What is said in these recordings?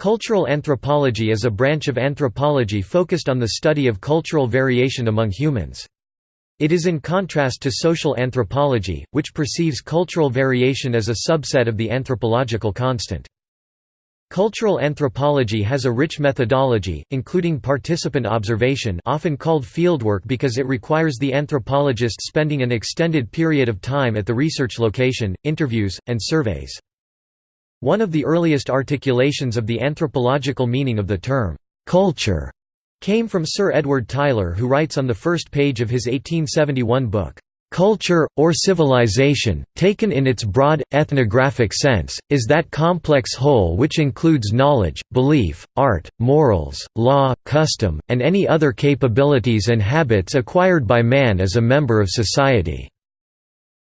Cultural anthropology is a branch of anthropology focused on the study of cultural variation among humans. It is in contrast to social anthropology, which perceives cultural variation as a subset of the anthropological constant. Cultural anthropology has a rich methodology, including participant observation often called fieldwork because it requires the anthropologist spending an extended period of time at the research location, interviews, and surveys. One of the earliest articulations of the anthropological meaning of the term, "'culture' came from Sir Edward Tylor who writes on the first page of his 1871 book, "'Culture, or civilization, taken in its broad, ethnographic sense, is that complex whole which includes knowledge, belief, art, morals, law, custom, and any other capabilities and habits acquired by man as a member of society."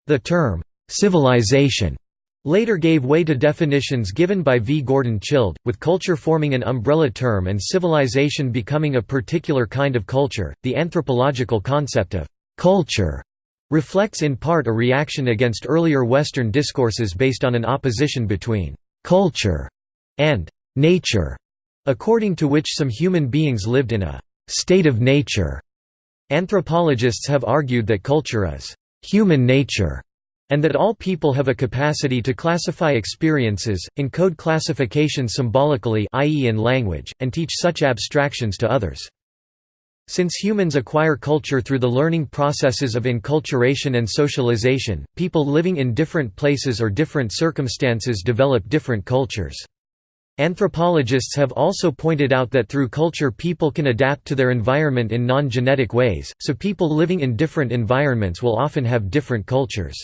The term, "'civilization' Later gave way to definitions given by V. Gordon Childe, with culture forming an umbrella term and civilization becoming a particular kind of culture. The anthropological concept of culture reflects in part a reaction against earlier Western discourses based on an opposition between culture and nature, according to which some human beings lived in a state of nature. Anthropologists have argued that culture is human nature and that all people have a capacity to classify experiences, encode classification symbolically i.e. in language, and teach such abstractions to others. Since humans acquire culture through the learning processes of enculturation and socialization, people living in different places or different circumstances develop different cultures. Anthropologists have also pointed out that through culture people can adapt to their environment in non-genetic ways, so people living in different environments will often have different cultures.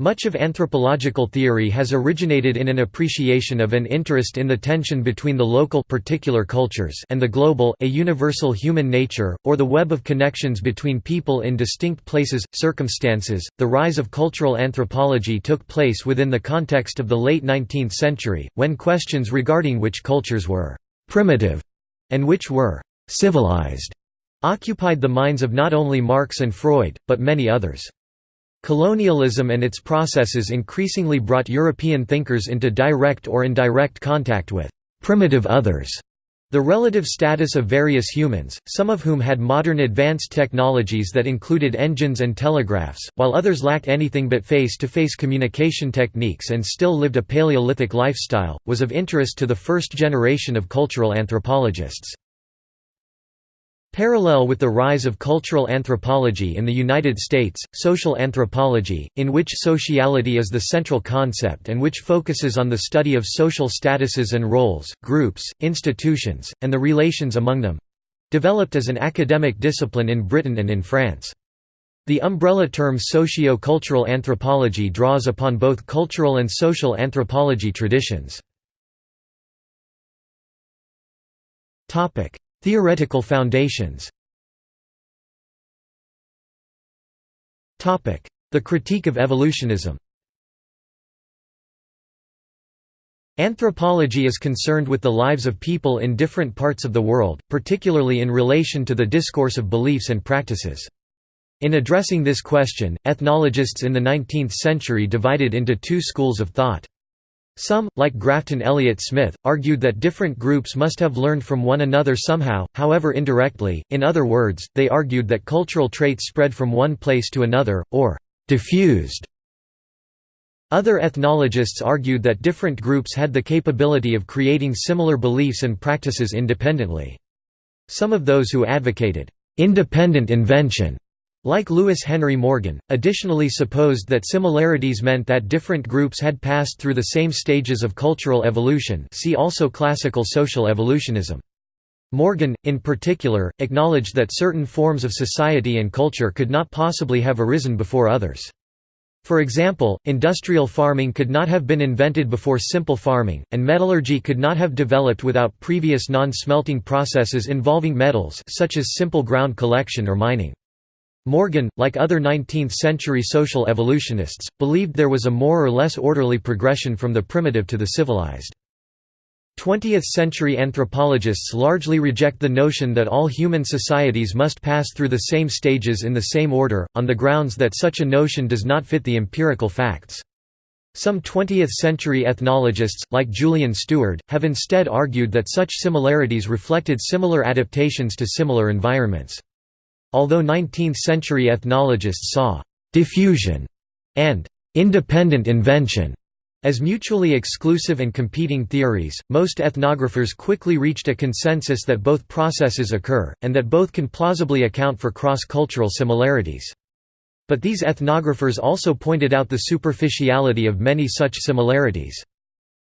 Much of anthropological theory has originated in an appreciation of an interest in the tension between the local particular cultures and the global a universal human nature, or the web of connections between people in distinct places, circumstances. The rise of cultural anthropology took place within the context of the late 19th century, when questions regarding which cultures were primitive and which were civilized occupied the minds of not only Marx and Freud, but many others. Colonialism and its processes increasingly brought European thinkers into direct or indirect contact with «primitive others». The relative status of various humans, some of whom had modern advanced technologies that included engines and telegraphs, while others lacked anything but face-to-face -face communication techniques and still lived a Paleolithic lifestyle, was of interest to the first generation of cultural anthropologists. Parallel with the rise of cultural anthropology in the United States, social anthropology, in which sociality is the central concept and which focuses on the study of social statuses and roles, groups, institutions, and the relations among them—developed as an academic discipline in Britain and in France. The umbrella term socio-cultural anthropology draws upon both cultural and social anthropology traditions. Theoretical foundations The critique of evolutionism Anthropology is concerned with the lives of people in different parts of the world, particularly in relation to the discourse of beliefs and practices. In addressing this question, ethnologists in the 19th century divided into two schools of thought. Some, like Grafton Elliot Smith, argued that different groups must have learned from one another somehow, however indirectly, in other words, they argued that cultural traits spread from one place to another, or «diffused». Other ethnologists argued that different groups had the capability of creating similar beliefs and practices independently. Some of those who advocated «independent invention» Like Lewis Henry Morgan, additionally supposed that similarities meant that different groups had passed through the same stages of cultural evolution see also classical social evolutionism. Morgan, in particular, acknowledged that certain forms of society and culture could not possibly have arisen before others. For example, industrial farming could not have been invented before simple farming, and metallurgy could not have developed without previous non-smelting processes involving metals such as simple ground collection or mining. Morgan, like other 19th-century social evolutionists, believed there was a more or less orderly progression from the primitive to the civilized. 20th-century anthropologists largely reject the notion that all human societies must pass through the same stages in the same order, on the grounds that such a notion does not fit the empirical facts. Some 20th-century ethnologists, like Julian Steward, have instead argued that such similarities reflected similar adaptations to similar environments. Although 19th-century ethnologists saw «diffusion» and «independent invention» As mutually exclusive and competing theories, most ethnographers quickly reached a consensus that both processes occur, and that both can plausibly account for cross-cultural similarities. But these ethnographers also pointed out the superficiality of many such similarities.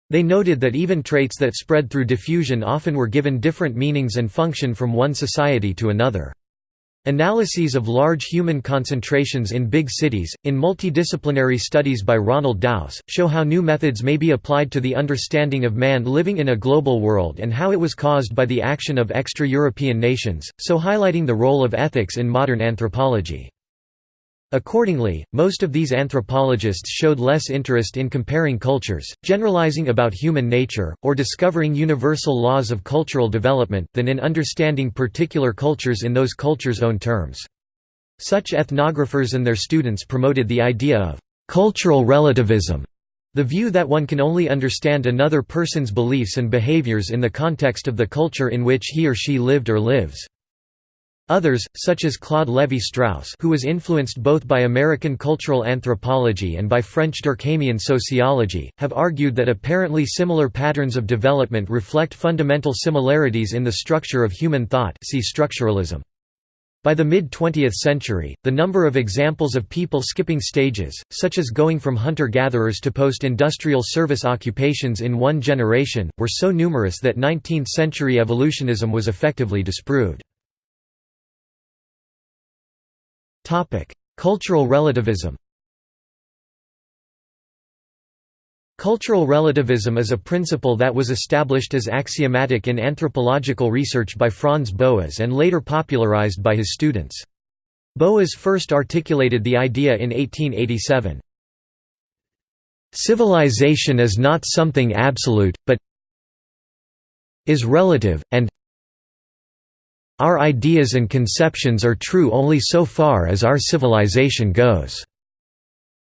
They noted that even traits that spread through diffusion often were given different meanings and function from one society to another. Analyses of large human concentrations in big cities, in multidisciplinary studies by Ronald Daus, show how new methods may be applied to the understanding of man living in a global world and how it was caused by the action of extra-European nations, so highlighting the role of ethics in modern anthropology. Accordingly, most of these anthropologists showed less interest in comparing cultures, generalizing about human nature, or discovering universal laws of cultural development, than in understanding particular cultures in those cultures' own terms. Such ethnographers and their students promoted the idea of cultural relativism, the view that one can only understand another person's beliefs and behaviors in the context of the culture in which he or she lived or lives. Others, such as Claude Lévi-Strauss who was influenced both by American cultural anthropology and by French Durkheimian sociology, have argued that apparently similar patterns of development reflect fundamental similarities in the structure of human thought see structuralism. By the mid-20th century, the number of examples of people skipping stages, such as going from hunter-gatherers to post-industrial service occupations in one generation, were so numerous that 19th-century evolutionism was effectively disproved. Cultural relativism Cultural relativism is a principle that was established as axiomatic in anthropological research by Franz Boas and later popularized by his students. Boas first articulated the idea in 1887. Civilization is not something absolute, but is relative, and our ideas and conceptions are true only so far as our civilization goes."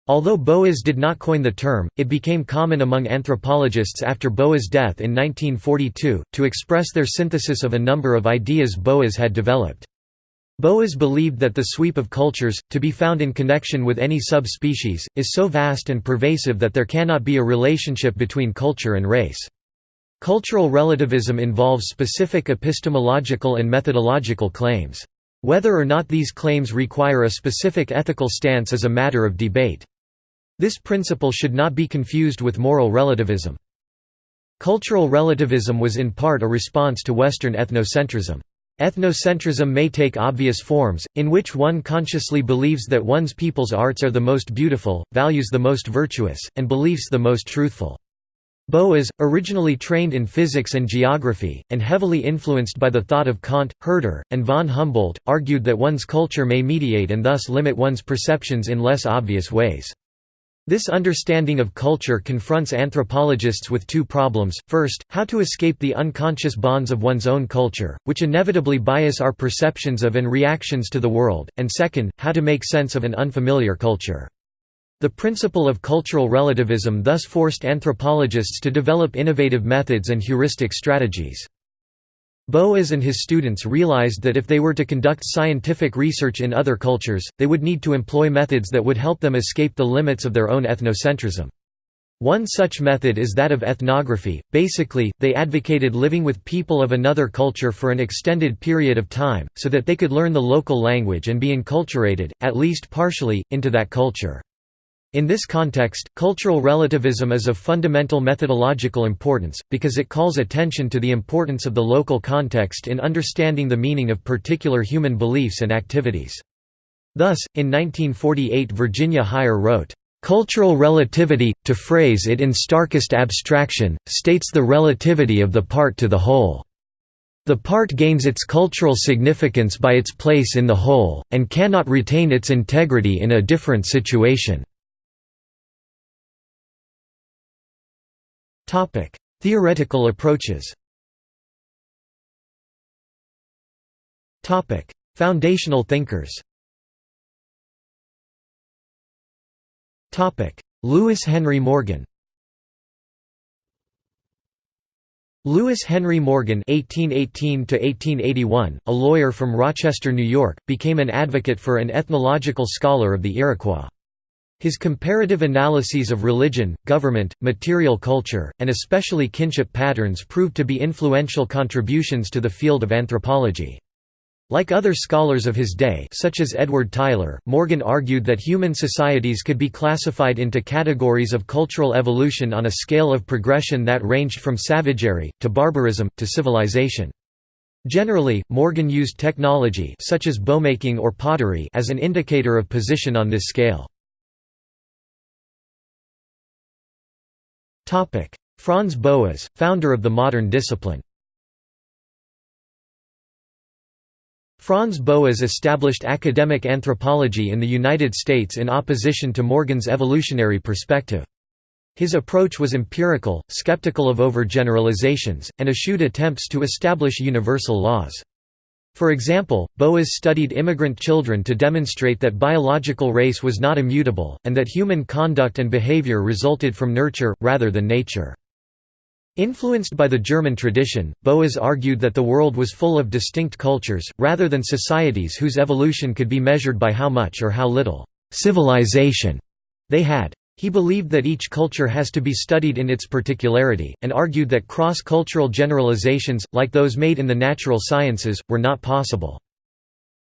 Although Boas did not coin the term, it became common among anthropologists after Boas' death in 1942, to express their synthesis of a number of ideas Boas had developed. Boas believed that the sweep of cultures, to be found in connection with any subspecies, is so vast and pervasive that there cannot be a relationship between culture and race. Cultural relativism involves specific epistemological and methodological claims. Whether or not these claims require a specific ethical stance is a matter of debate. This principle should not be confused with moral relativism. Cultural relativism was in part a response to Western ethnocentrism. Ethnocentrism may take obvious forms, in which one consciously believes that one's people's arts are the most beautiful, values the most virtuous, and beliefs the most truthful. Boas, originally trained in physics and geography, and heavily influenced by the thought of Kant, Herder, and von Humboldt, argued that one's culture may mediate and thus limit one's perceptions in less obvious ways. This understanding of culture confronts anthropologists with two problems, first, how to escape the unconscious bonds of one's own culture, which inevitably bias our perceptions of and reactions to the world, and second, how to make sense of an unfamiliar culture. The principle of cultural relativism thus forced anthropologists to develop innovative methods and heuristic strategies. Boas and his students realized that if they were to conduct scientific research in other cultures, they would need to employ methods that would help them escape the limits of their own ethnocentrism. One such method is that of ethnography. Basically, they advocated living with people of another culture for an extended period of time, so that they could learn the local language and be enculturated, at least partially, into that culture. In this context, cultural relativism is of fundamental methodological importance, because it calls attention to the importance of the local context in understanding the meaning of particular human beliefs and activities. Thus, in 1948 Virginia Heyer wrote, "...cultural relativity, to phrase it in starkest abstraction, states the relativity of the part to the whole." The part gains its cultural significance by its place in the whole, and cannot retain its integrity in a different situation. Topic: Theoretical approaches. Topic: Foundational thinkers. Topic: Lewis Henry Morgan Lewis Henry Morgan (1818–1881), a lawyer from Rochester, New York, became an advocate for an ethnological scholar of the Iroquois. His comparative analyses of religion, government, material culture, and especially kinship patterns proved to be influential contributions to the field of anthropology. Like other scholars of his day such as Edward Tylor, Morgan argued that human societies could be classified into categories of cultural evolution on a scale of progression that ranged from savagery, to barbarism, to civilization. Generally, Morgan used technology such as bowmaking or pottery as an indicator of position on this scale. Franz Boas, founder of the modern discipline Franz Boas established academic anthropology in the United States in opposition to Morgan's evolutionary perspective. His approach was empirical, skeptical of overgeneralizations, and eschewed attempts to establish universal laws. For example, Boas studied immigrant children to demonstrate that biological race was not immutable, and that human conduct and behavior resulted from nurture, rather than nature. Influenced by the German tradition, Boas argued that the world was full of distinct cultures, rather than societies whose evolution could be measured by how much or how little «civilization» they had. He believed that each culture has to be studied in its particularity, and argued that cross-cultural generalizations, like those made in the natural sciences, were not possible.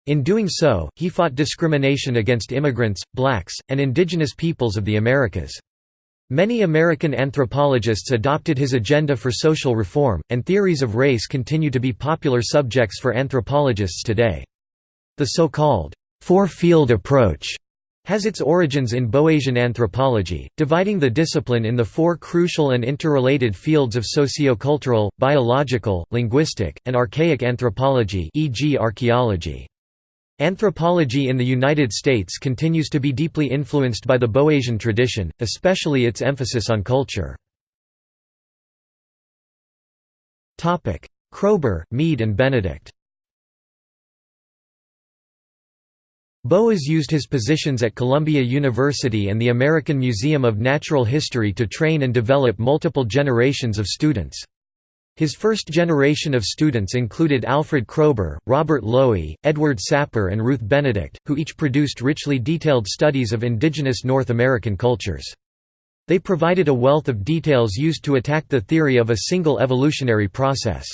In doing so, he fought discrimination against immigrants, blacks, and indigenous peoples of the Americas. Many American anthropologists adopted his agenda for social reform, and theories of race continue to be popular subjects for anthropologists today. The so-called four-field approach has its origins in Boasian anthropology, dividing the discipline in the four crucial and interrelated fields of sociocultural, biological, linguistic, and archaic anthropology e.g. archaeology. Anthropology in the United States continues to be deeply influenced by the Boasian tradition, especially its emphasis on culture. Kroeber, Mead and Benedict Boas used his positions at Columbia University and the American Museum of Natural History to train and develop multiple generations of students. His first generation of students included Alfred Kroeber, Robert Lowie, Edward Sapir and Ruth Benedict, who each produced richly detailed studies of indigenous North American cultures. They provided a wealth of details used to attack the theory of a single evolutionary process.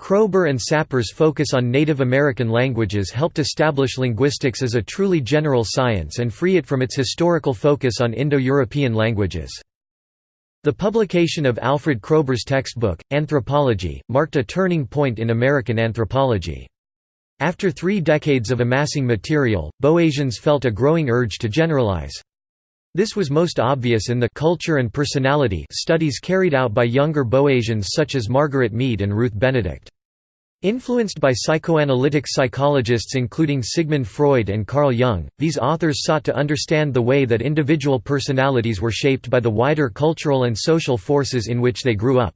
Kroeber and Sapir's focus on Native American languages helped establish linguistics as a truly general science and free it from its historical focus on Indo-European languages. The publication of Alfred Kroeber's textbook, Anthropology, marked a turning point in American anthropology. After three decades of amassing material, Boasians felt a growing urge to generalize. This was most obvious in the culture and personality studies carried out by younger Boasians such as Margaret Mead and Ruth Benedict. Influenced by psychoanalytic psychologists including Sigmund Freud and Carl Jung, these authors sought to understand the way that individual personalities were shaped by the wider cultural and social forces in which they grew up.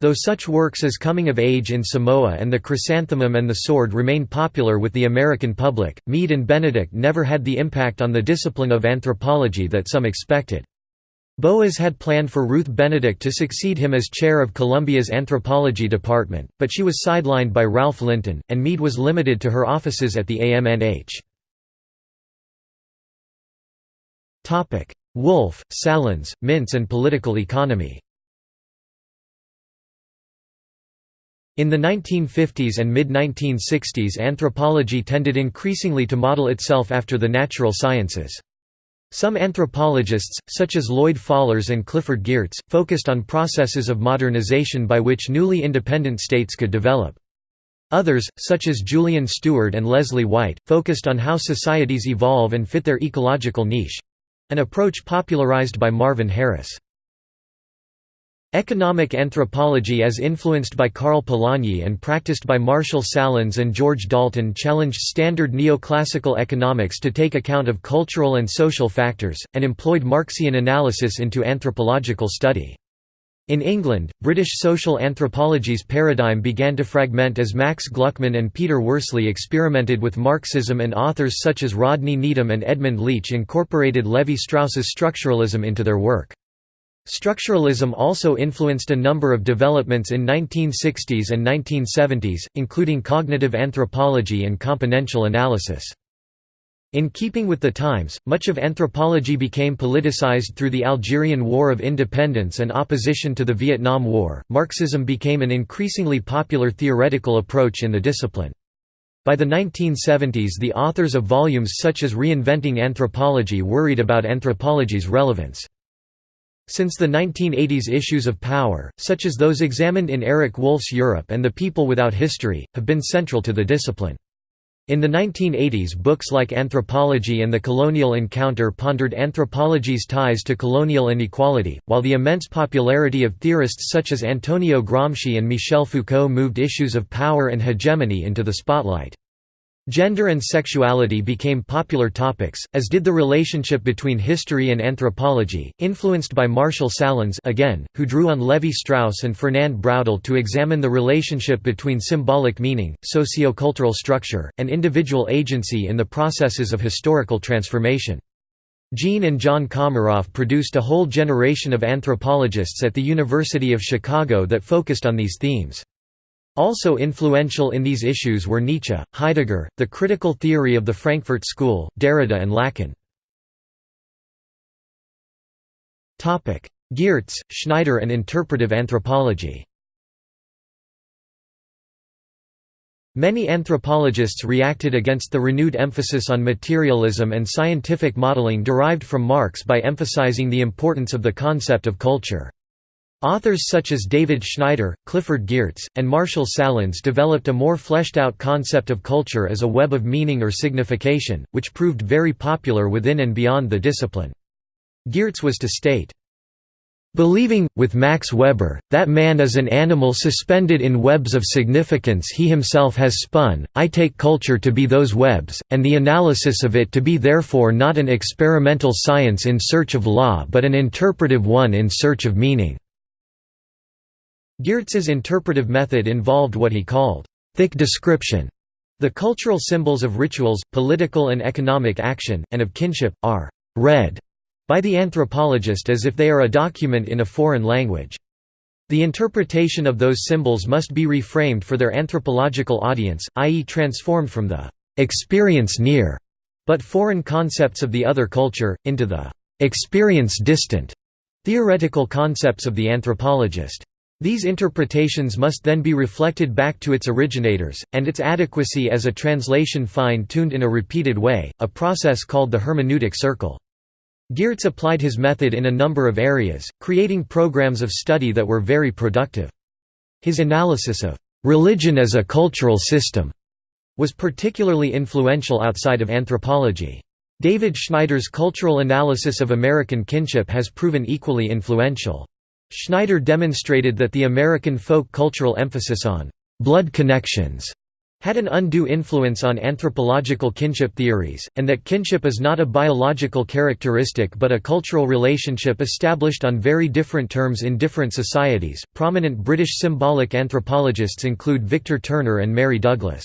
Though such works as Coming of Age in Samoa and The Chrysanthemum and the Sword remain popular with the American public, Mead and Benedict never had the impact on the discipline of anthropology that some expected. Boas had planned for Ruth Benedict to succeed him as chair of Columbia's anthropology department, but she was sidelined by Ralph Linton, and Mead was limited to her offices at the AMNH. Wolf, Sahlins, Mintz and political economy In the 1950s and mid-1960s anthropology tended increasingly to model itself after the natural sciences. Some anthropologists, such as Lloyd Fallers and Clifford Geertz, focused on processes of modernization by which newly independent states could develop. Others, such as Julian Steward and Leslie White, focused on how societies evolve and fit their ecological niche—an approach popularized by Marvin Harris. Economic anthropology as influenced by Karl Polanyi and practiced by Marshall Sahlins and George Dalton challenged standard neoclassical economics to take account of cultural and social factors, and employed Marxian analysis into anthropological study. In England, British social anthropology's paradigm began to fragment as Max Gluckman and Peter Worsley experimented with Marxism and authors such as Rodney Needham and Edmund Leach incorporated Levi-Strauss's structuralism into their work. Structuralism also influenced a number of developments in 1960s and 1970s, including cognitive anthropology and componential analysis. In keeping with the times, much of anthropology became politicized through the Algerian War of Independence and opposition to the Vietnam War. Marxism became an increasingly popular theoretical approach in the discipline. By the 1970s, the authors of volumes such as Reinventing Anthropology worried about anthropology's relevance. Since the 1980s issues of power, such as those examined in Eric Wolf's Europe and The People Without History, have been central to the discipline. In the 1980s books like Anthropology and the Colonial Encounter pondered anthropology's ties to colonial inequality, while the immense popularity of theorists such as Antonio Gramsci and Michel Foucault moved issues of power and hegemony into the spotlight. Gender and sexuality became popular topics, as did the relationship between history and anthropology, influenced by Marshall Sahlins again, who drew on Levi-Strauss and Fernand Braudel to examine the relationship between symbolic meaning, sociocultural structure, and individual agency in the processes of historical transformation. Jean and John Comaroff produced a whole generation of anthropologists at the University of Chicago that focused on these themes. Also influential in these issues were Nietzsche, Heidegger, the critical theory of the Frankfurt School, Derrida and Lacan. Geertz, Schneider and interpretive anthropology Many anthropologists reacted against the renewed emphasis on materialism and scientific modeling derived from Marx by emphasizing the importance of the concept of culture. Authors such as David Schneider, Clifford Geertz, and Marshall Sahlins developed a more fleshed-out concept of culture as a web of meaning or signification, which proved very popular within and beyond the discipline. Geertz was to state, Believing, with Max Weber, that man is an animal suspended in webs of significance he himself has spun, I take culture to be those webs, and the analysis of it to be therefore not an experimental science in search of law but an interpretive one in search of meaning. Geertz's interpretive method involved what he called thick description. The cultural symbols of rituals, political and economic action, and of kinship, are read by the anthropologist as if they are a document in a foreign language. The interpretation of those symbols must be reframed for their anthropological audience, i.e. transformed from the experience near, but foreign concepts of the other culture, into the experience distant, theoretical concepts of the anthropologist. These interpretations must then be reflected back to its originators, and its adequacy as a translation fine-tuned in a repeated way, a process called the hermeneutic circle. Geertz applied his method in a number of areas, creating programs of study that were very productive. His analysis of «religion as a cultural system» was particularly influential outside of anthropology. David Schneider's cultural analysis of American kinship has proven equally influential. Schneider demonstrated that the American folk cultural emphasis on «blood connections» had an undue influence on anthropological kinship theories, and that kinship is not a biological characteristic but a cultural relationship established on very different terms in different societies. Prominent British symbolic anthropologists include Victor Turner and Mary Douglas.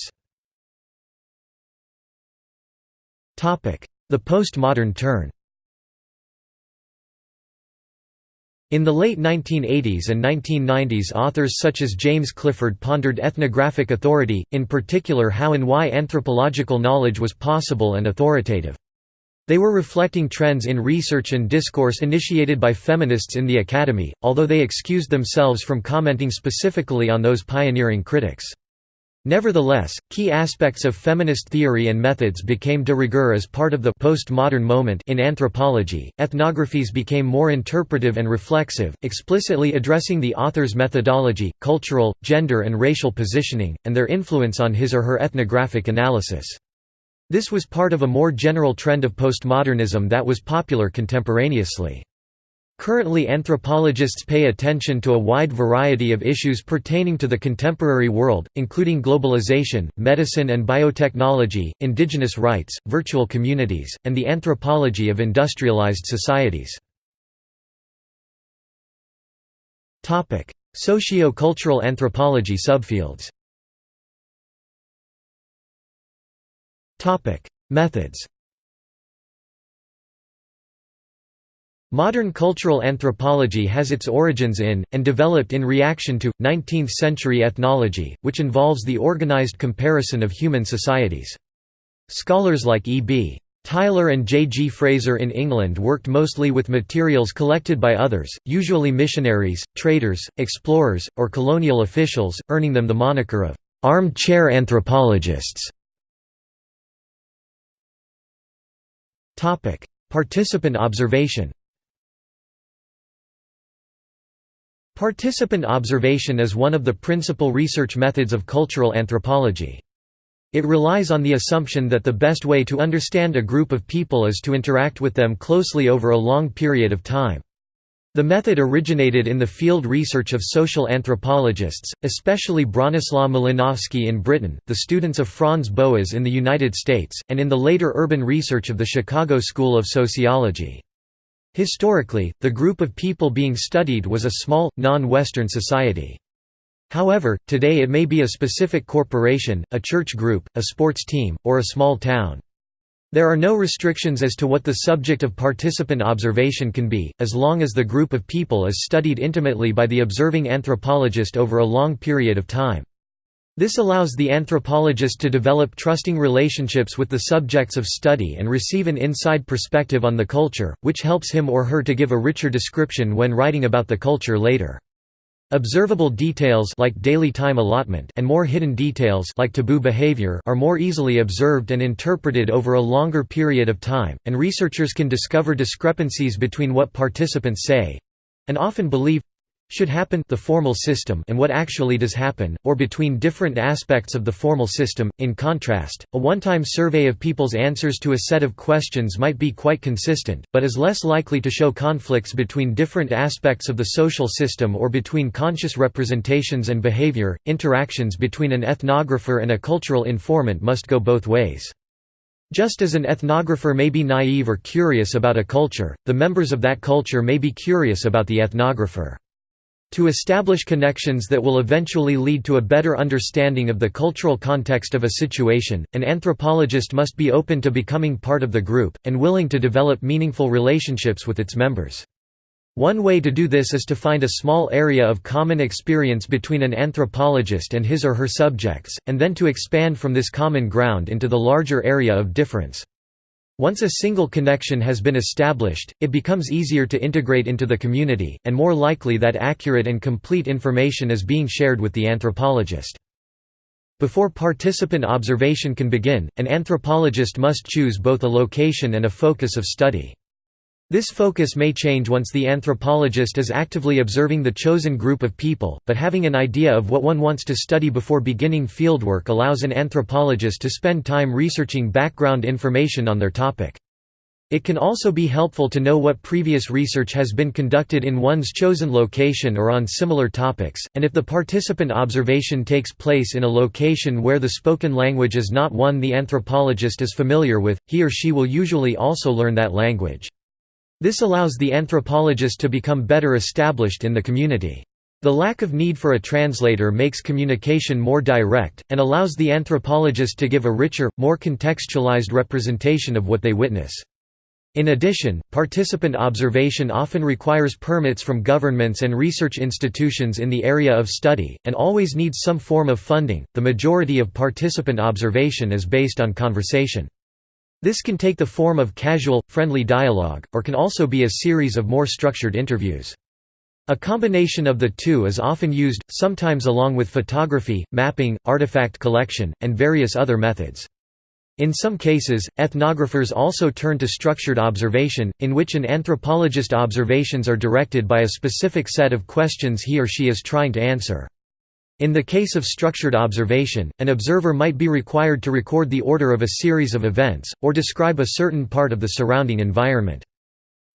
The postmodern turn In the late 1980s and 1990s authors such as James Clifford pondered ethnographic authority, in particular how and why anthropological knowledge was possible and authoritative. They were reflecting trends in research and discourse initiated by feminists in the academy, although they excused themselves from commenting specifically on those pioneering critics. Nevertheless, key aspects of feminist theory and methods became de rigueur as part of the postmodern moment in anthropology. Ethnographies became more interpretive and reflexive, explicitly addressing the author's methodology, cultural, gender, and racial positioning, and their influence on his or her ethnographic analysis. This was part of a more general trend of postmodernism that was popular contemporaneously. Currently anthropologists pay attention to a wide variety of issues pertaining to the contemporary world, including globalization, medicine and biotechnology, indigenous rights, virtual communities, and the anthropology of industrialized societies. Socio-cultural anthropology subfields Methods Modern cultural anthropology has its origins in, and developed in reaction to, 19th-century ethnology, which involves the organized comparison of human societies. Scholars like E.B. Tylor and J. G. Frazer in England worked mostly with materials collected by others, usually missionaries, traders, explorers, or colonial officials, earning them the moniker of armchair anthropologists. Participant observation Participant observation is one of the principal research methods of cultural anthropology. It relies on the assumption that the best way to understand a group of people is to interact with them closely over a long period of time. The method originated in the field research of social anthropologists, especially Bronislaw Malinowski in Britain, the students of Franz Boas in the United States, and in the later urban research of the Chicago School of Sociology. Historically, the group of people being studied was a small, non-Western society. However, today it may be a specific corporation, a church group, a sports team, or a small town. There are no restrictions as to what the subject of participant observation can be, as long as the group of people is studied intimately by the observing anthropologist over a long period of time. This allows the anthropologist to develop trusting relationships with the subjects of study and receive an inside perspective on the culture, which helps him or her to give a richer description when writing about the culture later. Observable details like daily time allotment and more hidden details like taboo behavior are more easily observed and interpreted over a longer period of time, and researchers can discover discrepancies between what participants say and often believe should happen the formal system and what actually does happen, or between different aspects of the formal system. In contrast, a one-time survey of people's answers to a set of questions might be quite consistent, but is less likely to show conflicts between different aspects of the social system or between conscious representations and behavior. Interactions between an ethnographer and a cultural informant must go both ways. Just as an ethnographer may be naive or curious about a culture, the members of that culture may be curious about the ethnographer. To establish connections that will eventually lead to a better understanding of the cultural context of a situation, an anthropologist must be open to becoming part of the group, and willing to develop meaningful relationships with its members. One way to do this is to find a small area of common experience between an anthropologist and his or her subjects, and then to expand from this common ground into the larger area of difference. Once a single connection has been established, it becomes easier to integrate into the community, and more likely that accurate and complete information is being shared with the anthropologist. Before participant observation can begin, an anthropologist must choose both a location and a focus of study. This focus may change once the anthropologist is actively observing the chosen group of people, but having an idea of what one wants to study before beginning fieldwork allows an anthropologist to spend time researching background information on their topic. It can also be helpful to know what previous research has been conducted in one's chosen location or on similar topics, and if the participant observation takes place in a location where the spoken language is not one the anthropologist is familiar with, he or she will usually also learn that language. This allows the anthropologist to become better established in the community. The lack of need for a translator makes communication more direct, and allows the anthropologist to give a richer, more contextualized representation of what they witness. In addition, participant observation often requires permits from governments and research institutions in the area of study, and always needs some form of funding. The majority of participant observation is based on conversation. This can take the form of casual, friendly dialogue, or can also be a series of more structured interviews. A combination of the two is often used, sometimes along with photography, mapping, artifact collection, and various other methods. In some cases, ethnographers also turn to structured observation, in which an anthropologist's observations are directed by a specific set of questions he or she is trying to answer. In the case of structured observation, an observer might be required to record the order of a series of events, or describe a certain part of the surrounding environment.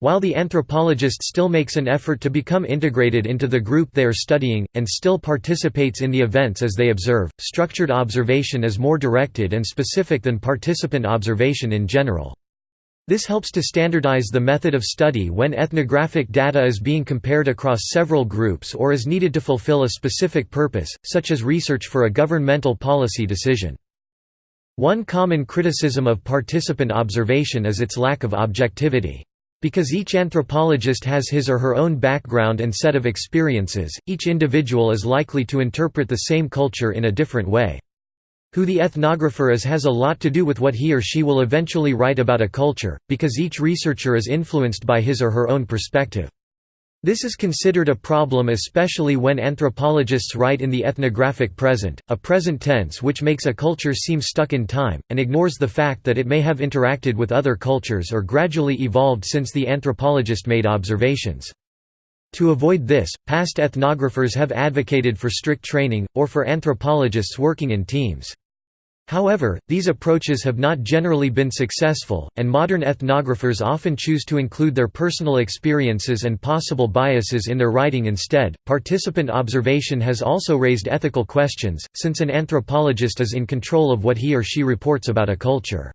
While the anthropologist still makes an effort to become integrated into the group they are studying, and still participates in the events as they observe, structured observation is more directed and specific than participant observation in general. This helps to standardize the method of study when ethnographic data is being compared across several groups or is needed to fulfill a specific purpose, such as research for a governmental policy decision. One common criticism of participant observation is its lack of objectivity. Because each anthropologist has his or her own background and set of experiences, each individual is likely to interpret the same culture in a different way. Who the ethnographer is has a lot to do with what he or she will eventually write about a culture, because each researcher is influenced by his or her own perspective. This is considered a problem especially when anthropologists write in the ethnographic present, a present tense which makes a culture seem stuck in time, and ignores the fact that it may have interacted with other cultures or gradually evolved since the anthropologist made observations. To avoid this, past ethnographers have advocated for strict training, or for anthropologists working in teams. However, these approaches have not generally been successful, and modern ethnographers often choose to include their personal experiences and possible biases in their writing instead. Participant observation has also raised ethical questions, since an anthropologist is in control of what he or she reports about a culture.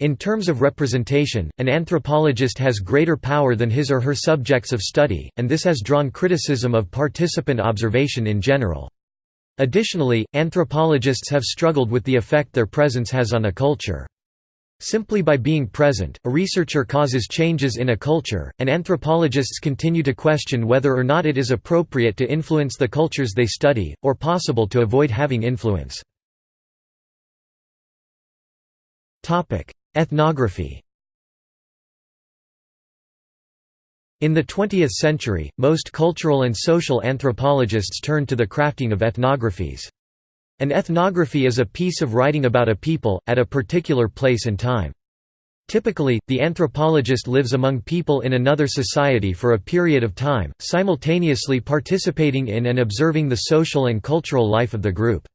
In terms of representation, an anthropologist has greater power than his or her subjects of study, and this has drawn criticism of participant observation in general. Additionally, anthropologists have struggled with the effect their presence has on a culture. Simply by being present, a researcher causes changes in a culture, and anthropologists continue to question whether or not it is appropriate to influence the cultures they study, or possible to avoid having influence. Ethnography In the 20th century, most cultural and social anthropologists turned to the crafting of ethnographies. An ethnography is a piece of writing about a people, at a particular place and time. Typically, the anthropologist lives among people in another society for a period of time, simultaneously participating in and observing the social and cultural life of the group.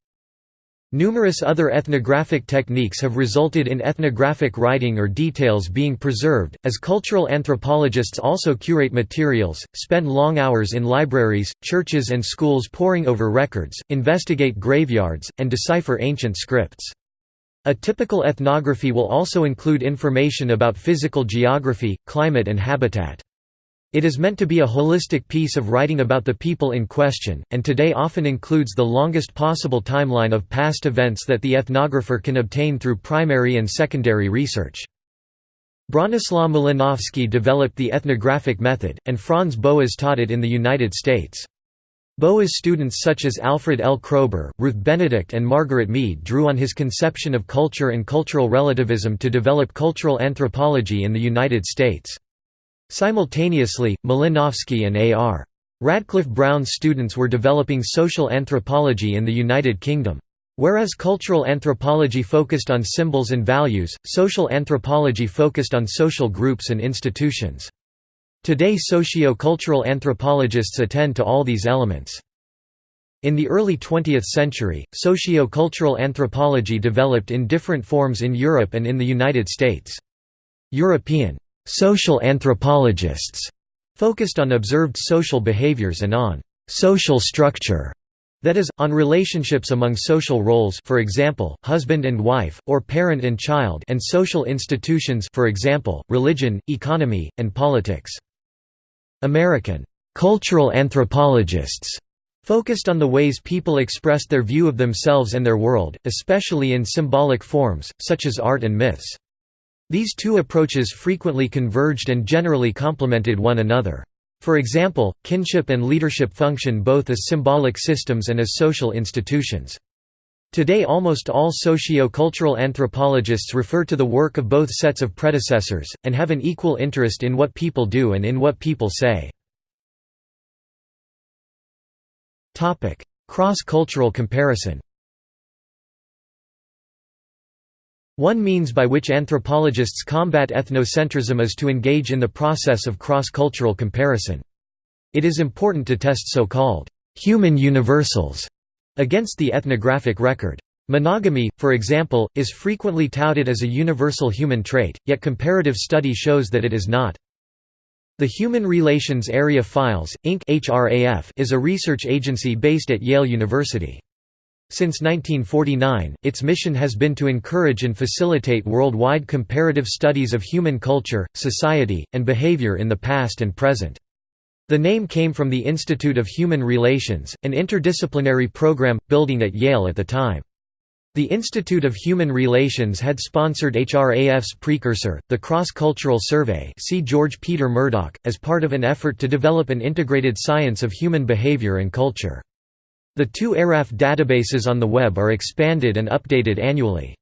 Numerous other ethnographic techniques have resulted in ethnographic writing or details being preserved, as cultural anthropologists also curate materials, spend long hours in libraries, churches and schools poring over records, investigate graveyards, and decipher ancient scripts. A typical ethnography will also include information about physical geography, climate and habitat. It is meant to be a holistic piece of writing about the people in question, and today often includes the longest possible timeline of past events that the ethnographer can obtain through primary and secondary research. Bronislaw Malinowski developed the ethnographic method, and Franz Boas taught it in the United States. Boas students such as Alfred L. Kroeber, Ruth Benedict and Margaret Mead drew on his conception of culture and cultural relativism to develop cultural anthropology in the United States. Simultaneously, Malinowski and A.R. Radcliffe Brown's students were developing social anthropology in the United Kingdom. Whereas cultural anthropology focused on symbols and values, social anthropology focused on social groups and institutions. Today socio-cultural anthropologists attend to all these elements. In the early 20th century, socio-cultural anthropology developed in different forms in Europe and in the United States. European Social anthropologists focused on observed social behaviors and on social structure that is, on relationships among social roles for example, husband and wife, or parent and child and social institutions for example, religion, economy, and politics. American cultural anthropologists focused on the ways people expressed their view of themselves and their world, especially in symbolic forms, such as art and myths. These two approaches frequently converged and generally complemented one another. For example, kinship and leadership function both as symbolic systems and as social institutions. Today almost all socio-cultural anthropologists refer to the work of both sets of predecessors, and have an equal interest in what people do and in what people say. Cross-cultural comparison One means by which anthropologists combat ethnocentrism is to engage in the process of cross-cultural comparison. It is important to test so-called «human universals» against the ethnographic record. Monogamy, for example, is frequently touted as a universal human trait, yet comparative study shows that it is not. The Human Relations Area Files, Inc. is a research agency based at Yale University. Since 1949, its mission has been to encourage and facilitate worldwide comparative studies of human culture, society, and behavior in the past and present. The name came from the Institute of Human Relations, an interdisciplinary program, building at Yale at the time. The Institute of Human Relations had sponsored HRAF's precursor, the Cross-Cultural Survey see George Peter Murdock, as part of an effort to develop an integrated science of human behavior and culture. The two HRAF databases on the web are expanded and updated annually.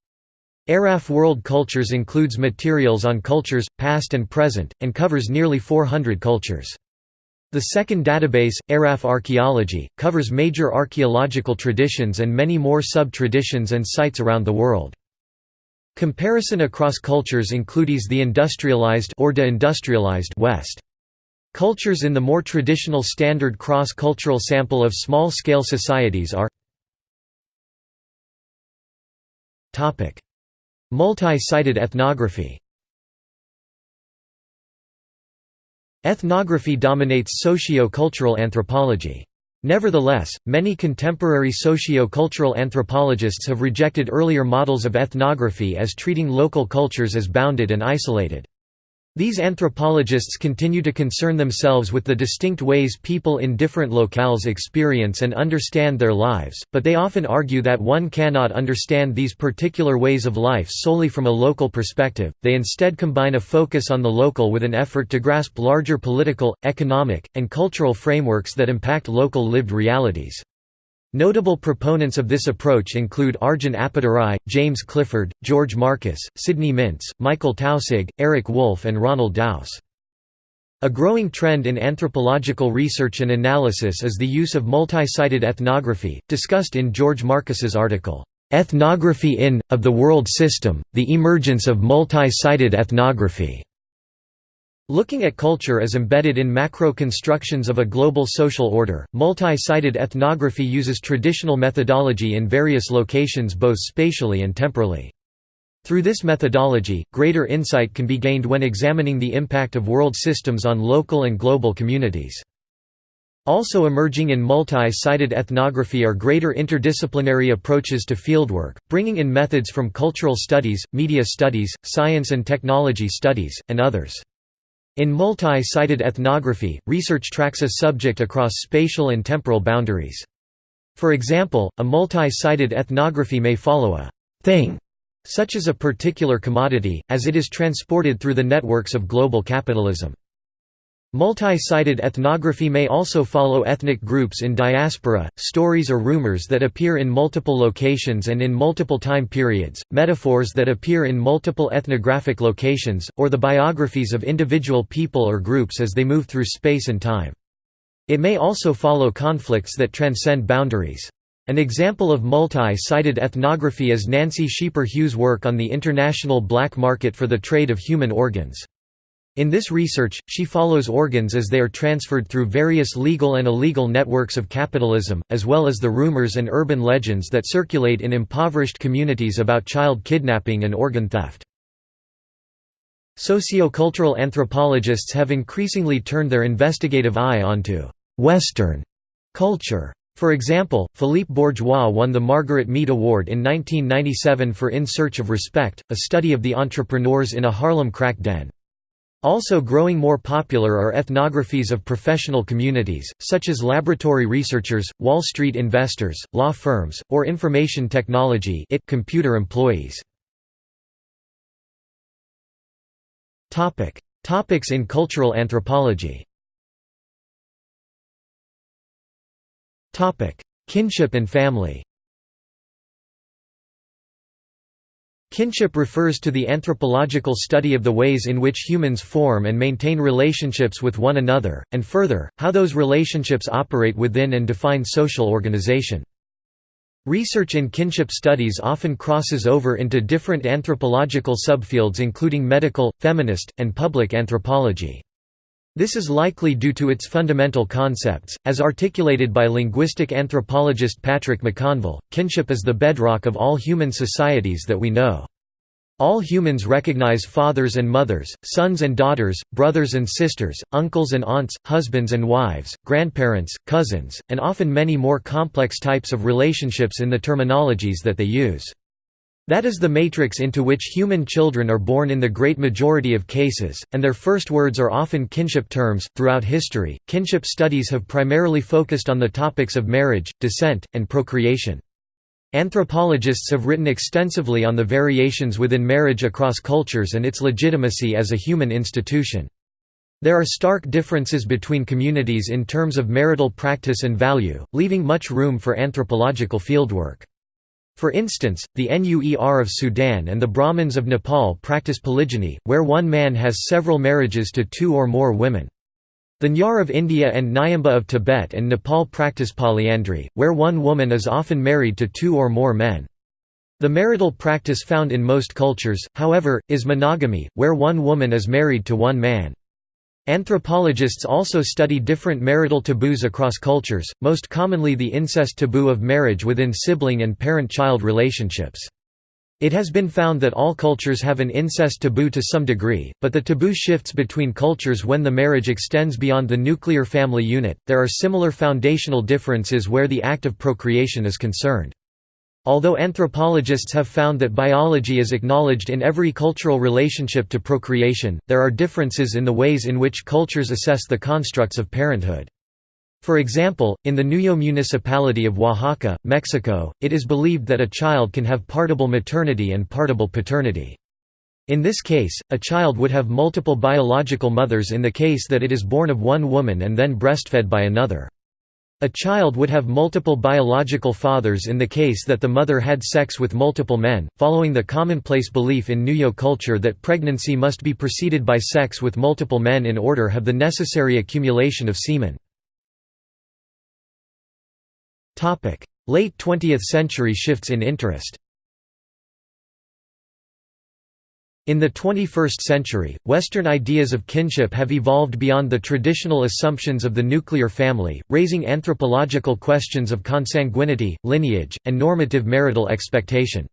HRAF World Cultures includes materials on cultures, past and present, and covers nearly 400 cultures. The second database, HRAF Archaeology, covers major archaeological traditions and many more sub-traditions and sites around the world. Comparison across cultures includes the industrialized or de-industrialized West. Cultures in the more traditional standard cross-cultural sample of small-scale societies are Multi-sited ethnography Ethnography dominates socio-cultural anthropology. Nevertheless, many contemporary socio-cultural anthropologists have rejected earlier models of ethnography as treating local cultures as bounded and isolated. These anthropologists continue to concern themselves with the distinct ways people in different locales experience and understand their lives, but they often argue that one cannot understand these particular ways of life solely from a local perspective, they instead combine a focus on the local with an effort to grasp larger political, economic, and cultural frameworks that impact local lived realities. Notable proponents of this approach include Arjun Appadurai, James Clifford, George Marcus, Sidney Mintz, Michael Taussig, Eric Wolf and Ronald Daus. A growing trend in anthropological research and analysis is the use of multi-sited ethnography, discussed in George Marcus's article, "'Ethnography in, of the World System, the Emergence of Multi-Sited Ethnography' Looking at culture as embedded in macro constructions of a global social order, multi-sited ethnography uses traditional methodology in various locations both spatially and temporally. Through this methodology, greater insight can be gained when examining the impact of world systems on local and global communities. Also emerging in multi-sited ethnography are greater interdisciplinary approaches to fieldwork, bringing in methods from cultural studies, media studies, science and technology studies, and others. In multi-sited ethnography, research tracks a subject across spatial and temporal boundaries. For example, a multi-sited ethnography may follow a «thing», such as a particular commodity, as it is transported through the networks of global capitalism. Multi-sited ethnography may also follow ethnic groups in diaspora, stories or rumors that appear in multiple locations and in multiple time periods, metaphors that appear in multiple ethnographic locations, or the biographies of individual people or groups as they move through space and time. It may also follow conflicts that transcend boundaries. An example of multi-sited ethnography is Nancy Scheper Hughes' work on the international black market for the trade of human organs. In this research, she follows organs as they are transferred through various legal and illegal networks of capitalism, as well as the rumors and urban legends that circulate in impoverished communities about child kidnapping and organ theft. Sociocultural anthropologists have increasingly turned their investigative eye onto «Western» culture. For example, Philippe Bourgois won the Margaret Mead Award in 1997 for In Search of Respect, a study of the entrepreneurs in a Harlem crack den. Also growing more popular are ethnographies of professional communities, such as laboratory researchers, Wall Street investors, law firms, or information technology it computer employees. Topics in cultural anthropology. Kinship and family Kinship refers to the anthropological study of the ways in which humans form and maintain relationships with one another, and further, how those relationships operate within and define social organization. Research in kinship studies often crosses over into different anthropological subfields including medical, feminist, and public anthropology. This is likely due to its fundamental concepts, as articulated by linguistic anthropologist Patrick McConvell. Kinship is the bedrock of all human societies that we know. All humans recognize fathers and mothers, sons and daughters, brothers and sisters, uncles and aunts, husbands and wives, grandparents, cousins, and often many more complex types of relationships in the terminologies that they use. That is the matrix into which human children are born in the great majority of cases, and their first words are often kinship terms. Throughout history, kinship studies have primarily focused on the topics of marriage, descent, and procreation. Anthropologists have written extensively on the variations within marriage across cultures and its legitimacy as a human institution. There are stark differences between communities in terms of marital practice and value, leaving much room for anthropological fieldwork. For instance, the Nuer of Sudan and the Brahmins of Nepal practice polygyny, where one man has several marriages to two or more women. The Nayar of India and Nyimba of Tibet and Nepal practice polyandry, where one woman is often married to two or more men. The marital practice found in most cultures, however, is monogamy, where one woman is married to one man. Anthropologists also study different marital taboos across cultures, most commonly the incest taboo of marriage within sibling and parent-child relationships. It has been found that all cultures have an incest taboo to some degree, but the taboo shifts between cultures when the marriage extends beyond the nuclear family unit. There are similar foundational differences where the act of procreation is concerned. Although anthropologists have found that biology is acknowledged in every cultural relationship to procreation, there are differences in the ways in which cultures assess the constructs of parenthood. For example, in the Nuyoo municipality of Oaxaca, Mexico, it is believed that a child can have partible maternity and partible paternity. In this case, a child would have multiple biological mothers in the case that it is born of one woman and then breastfed by another. A child would have multiple biological fathers in the case that the mother had sex with multiple men, following the commonplace belief in Nuyoo culture that pregnancy must be preceded by sex with multiple men in order to have the necessary accumulation of semen. Late 20th century shifts in interest In the 21st century, Western ideas of kinship have evolved beyond the traditional assumptions of the nuclear family, raising anthropological questions of consanguinity, lineage, and normative marital expectation.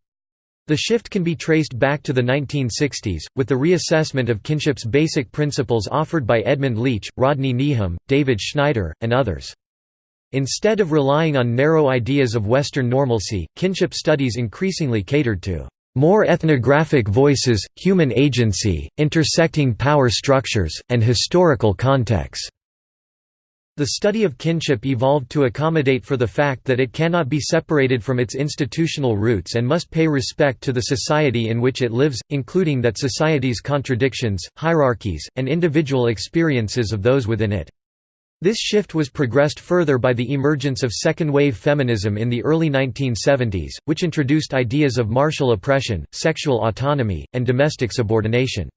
The shift can be traced back to the 1960s, with the reassessment of kinship's basic principles offered by Edmund Leach, Rodney Needham, David Schneider, and others. Instead of relying on narrow ideas of Western normalcy, kinship studies increasingly catered to more ethnographic voices, human agency, intersecting power structures, and historical contexts. The study of kinship evolved to accommodate for the fact that it cannot be separated from its institutional roots and must pay respect to the society in which it lives, including that society's contradictions, hierarchies, and individual experiences of those within it. This shift was progressed further by the emergence of second-wave feminism in the early 1970s, which introduced ideas of martial oppression, sexual autonomy, and domestic subordination.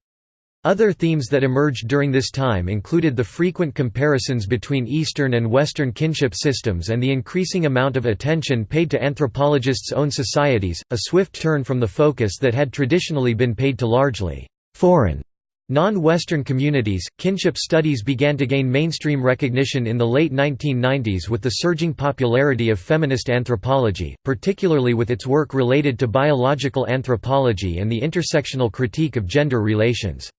Other themes that emerged during this time included the frequent comparisons between Eastern and Western kinship systems and the increasing amount of attention paid to anthropologists' own societies, a swift turn from the focus that had traditionally been paid to largely foreign Non-Western communities, kinship studies began to gain mainstream recognition in the late 1990s with the surging popularity of feminist anthropology, particularly with its work related to biological anthropology and the intersectional critique of gender relations.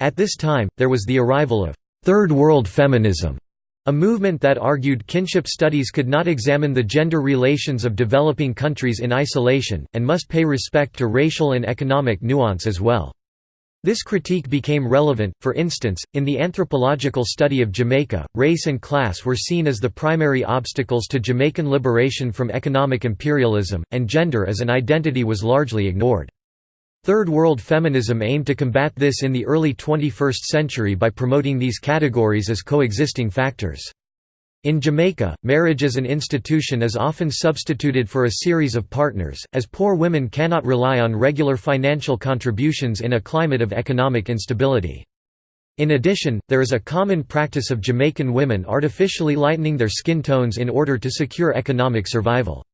At this time, there was the arrival of Third World Feminism, a movement that argued kinship studies could not examine the gender relations of developing countries in isolation, and must pay respect to racial and economic nuance as well. This critique became relevant, for instance, in the anthropological study of Jamaica, race and class were seen as the primary obstacles to Jamaican liberation from economic imperialism, and gender as an identity was largely ignored. Third World feminism aimed to combat this in the early 21st century by promoting these categories as coexisting factors. In Jamaica, marriage as an institution is often substituted for a series of partners, as poor women cannot rely on regular financial contributions in a climate of economic instability. In addition, there is a common practice of Jamaican women artificially lightening their skin tones in order to secure economic survival.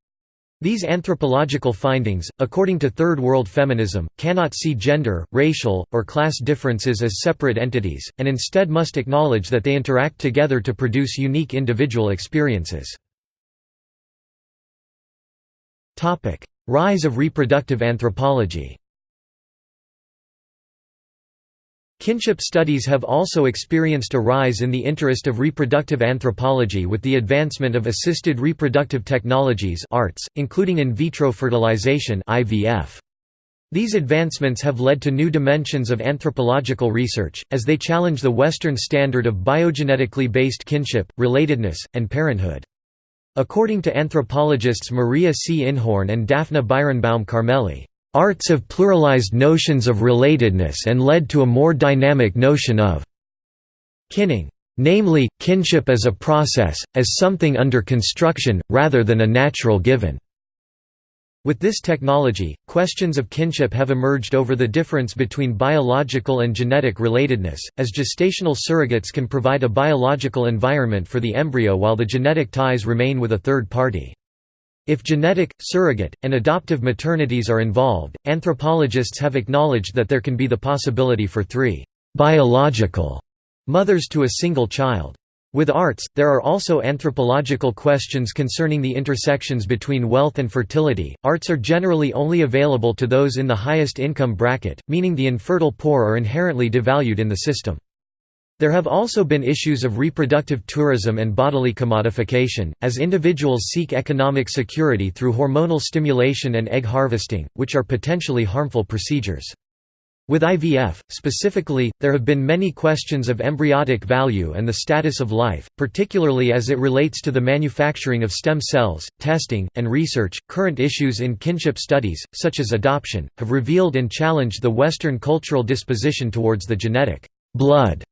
These anthropological findings, according to Third World feminism, cannot see gender, racial, or class differences as separate entities, and instead must acknowledge that they interact together to produce unique individual experiences. Rise of reproductive anthropology Kinship studies have also experienced a rise in the interest of reproductive anthropology with the advancement of assisted reproductive technologies ARTS, including in vitro fertilization IVF. These advancements have led to new dimensions of anthropological research, as they challenge the Western standard of biogenetically based kinship, relatedness, and parenthood. According to anthropologists Maria C. Inhorn and Daphna Birenbaum Carmeli, Arts have pluralized notions of relatedness and led to a more dynamic notion of kinning, namely, kinship as a process, as something under construction, rather than a natural given. With this technology, questions of kinship have emerged over the difference between biological and genetic relatedness, as gestational surrogates can provide a biological environment for the embryo while the genetic ties remain with a third party. If genetic, surrogate, and adoptive maternities are involved, anthropologists have acknowledged that there can be the possibility for three biological mothers to a single child. With arts, there are also anthropological questions concerning the intersections between wealth and fertility. Arts are generally only available to those in the highest income bracket, meaning the infertile poor are inherently devalued in the system. There have also been issues of reproductive tourism and bodily commodification, as individuals seek economic security through hormonal stimulation and egg harvesting, which are potentially harmful procedures. With IVF, specifically, there have been many questions of embryotic value and the status of life, particularly as it relates to the manufacturing of stem cells, testing, and research. Current issues in kinship studies, such as adoption, have revealed and challenged the Western cultural disposition towards the genetic blood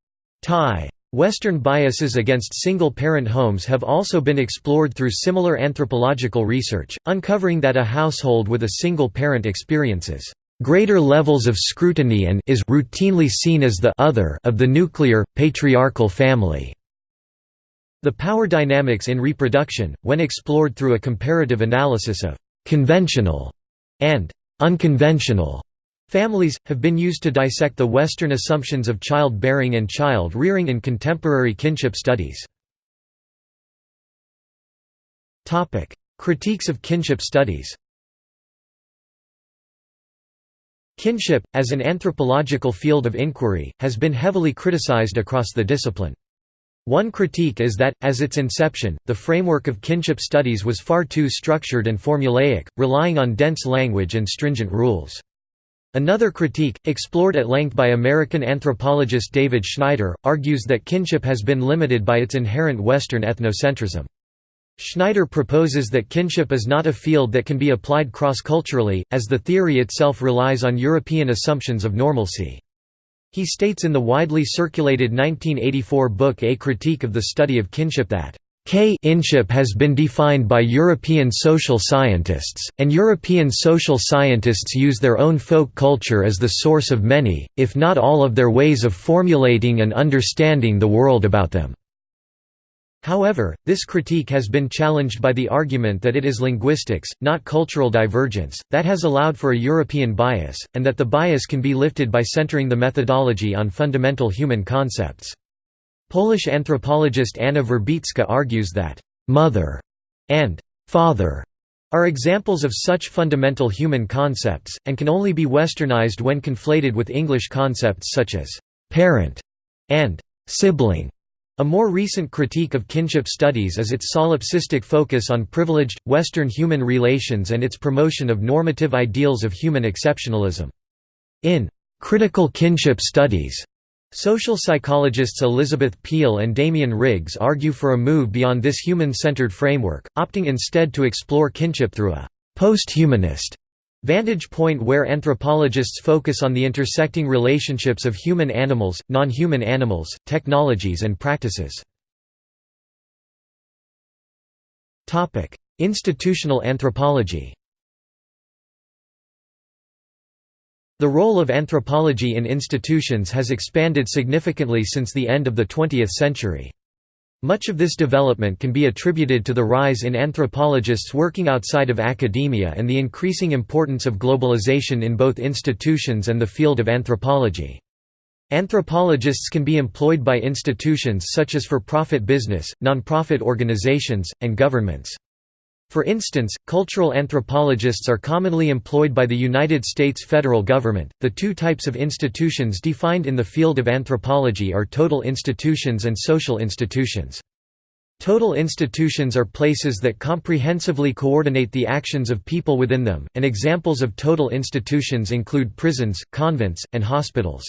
Tie. Western biases against single-parent homes have also been explored through similar anthropological research, uncovering that a household with a single parent experiences greater levels of scrutiny and is routinely seen as the other of the nuclear, patriarchal family. The power dynamics in reproduction, when explored through a comparative analysis of «conventional» and «unconventional» Families, have been used to dissect the Western assumptions of child-bearing and child-rearing in contemporary kinship studies. Critiques of kinship studies Kinship, as an anthropological field of inquiry, has been heavily criticized across the discipline. One critique is that, as its inception, the framework of kinship studies was far too structured and formulaic, relying on dense language and stringent rules. Another critique, explored at length by American anthropologist David Schneider, argues that kinship has been limited by its inherent Western ethnocentrism. Schneider proposes that kinship is not a field that can be applied cross-culturally, as the theory itself relies on European assumptions of normalcy. He states in the widely circulated 1984 book A Critique of the Study of Kinship that Kinship has been defined by European social scientists, and European social scientists use their own folk culture as the source of many, if not all of their ways of formulating and understanding the world about them. However, this critique has been challenged by the argument that it is linguistics, not cultural divergence, that has allowed for a European bias, and that the bias can be lifted by centering the methodology on fundamental human concepts. Polish anthropologist Anna Wierzbicka argues that, "...mother," and "...father," are examples of such fundamental human concepts, and can only be westernized when conflated with English concepts such as "...parent," and "...sibling." A more recent critique of kinship studies is its solipsistic focus on privileged, Western human relations and its promotion of normative ideals of human exceptionalism. In "...critical kinship studies", Social psychologists Elizabeth Peel and Damien Riggs argue for a move beyond this human-centered framework, opting instead to explore kinship through a «post-humanist» vantage point where anthropologists focus on the intersecting relationships of human animals, non-human animals, technologies and practices. Institutional anthropology The role of anthropology in institutions has expanded significantly since the end of the 20th century. Much of this development can be attributed to the rise in anthropologists working outside of academia and the increasing importance of globalization in both institutions and the field of anthropology. Anthropologists can be employed by institutions such as for-profit business, non-profit organizations, and governments. For instance, cultural anthropologists are commonly employed by the United States federal government. The two types of institutions defined in the field of anthropology are total institutions and social institutions. Total institutions are places that comprehensively coordinate the actions of people within them, and examples of total institutions include prisons, convents, and hospitals.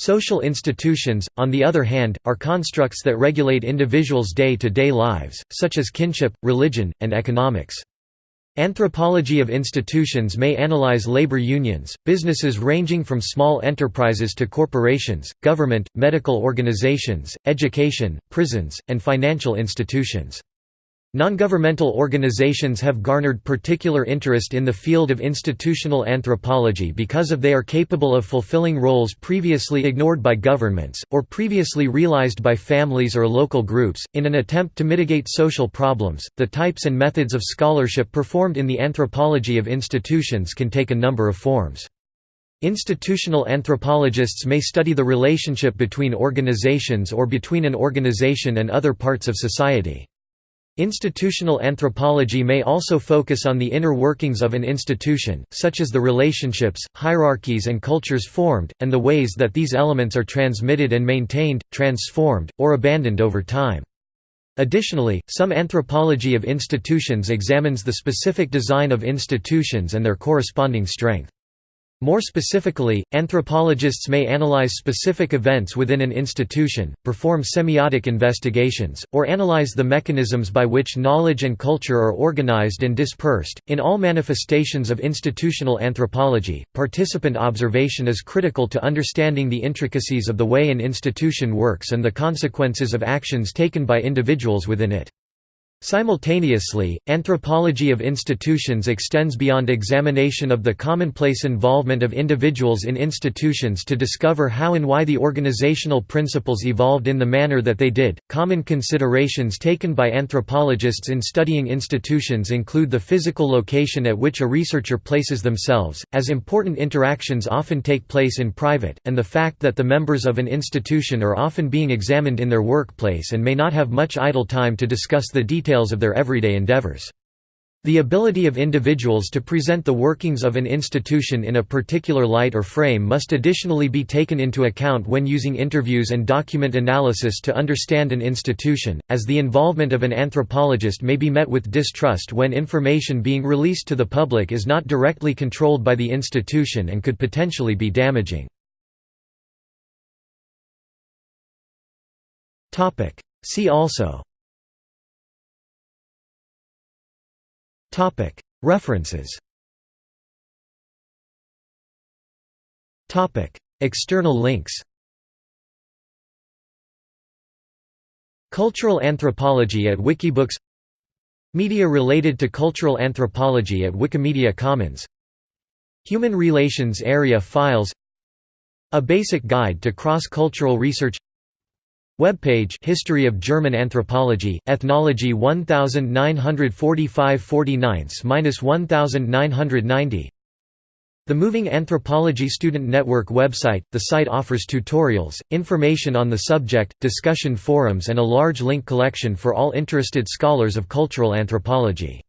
Social institutions, on the other hand, are constructs that regulate individuals' day-to-day -day lives, such as kinship, religion, and economics. Anthropology of institutions may analyze labor unions, businesses ranging from small enterprises to corporations, government, medical organizations, education, prisons, and financial institutions. Non-governmental organizations have garnered particular interest in the field of institutional anthropology because of they are capable of fulfilling roles previously ignored by governments, or previously realized by families or local groups. In an attempt to mitigate social problems, the types and methods of scholarship performed in the anthropology of institutions can take a number of forms. Institutional anthropologists may study the relationship between organizations or between an organization and other parts of society. Institutional anthropology may also focus on the inner workings of an institution, such as the relationships, hierarchies and cultures formed, and the ways that these elements are transmitted and maintained, transformed, or abandoned over time. Additionally, some anthropology of institutions examines the specific design of institutions and their corresponding strength. More specifically, anthropologists may analyze specific events within an institution, perform semiotic investigations, or analyze the mechanisms by which knowledge and culture are organized and dispersed. In all manifestations of institutional anthropology, participant observation is critical to understanding the intricacies of the way an institution works and the consequences of actions taken by individuals within it. Simultaneously, anthropology of institutions extends beyond examination of the commonplace involvement of individuals in institutions to discover how and why the organizational principles evolved in the manner that they did. Common considerations taken by anthropologists in studying institutions include the physical location at which a researcher places themselves, as important interactions often take place in private, and the fact that the members of an institution are often being examined in their workplace and may not have much idle time to discuss the details details of their everyday endeavors. The ability of individuals to present the workings of an institution in a particular light or frame must additionally be taken into account when using interviews and document analysis to understand an institution, as the involvement of an anthropologist may be met with distrust when information being released to the public is not directly controlled by the institution and could potentially be damaging. See also References. External links. Cultural anthropology at Wikibooks. Media related to cultural anthropology at Wikimedia Commons. Human Relations Area Files. A Basic Guide to Cross-Cultural Research Webpage History of German Anthropology, Ethnology 1945-49-1990 The Moving Anthropology Student Network website, the site offers tutorials, information on the subject, discussion forums and a large link collection for all interested scholars of cultural anthropology.